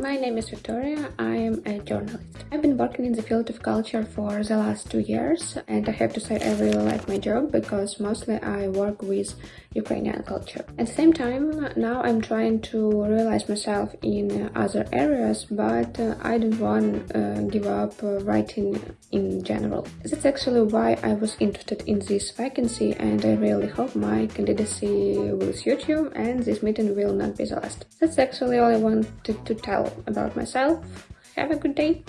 my name is Victoria. I am a journalist. I've been working in the field of culture for the last two years and I have to say I really like my job because mostly I work with Ukrainian culture. At the same time, now I'm trying to realize myself in other areas, but uh, I don't want to uh, give up uh, writing in general. That's actually why I was interested in this vacancy and I really hope my candidacy will suit you and this meeting will not be the last. That's actually all I wanted to tell about myself. Have a good day!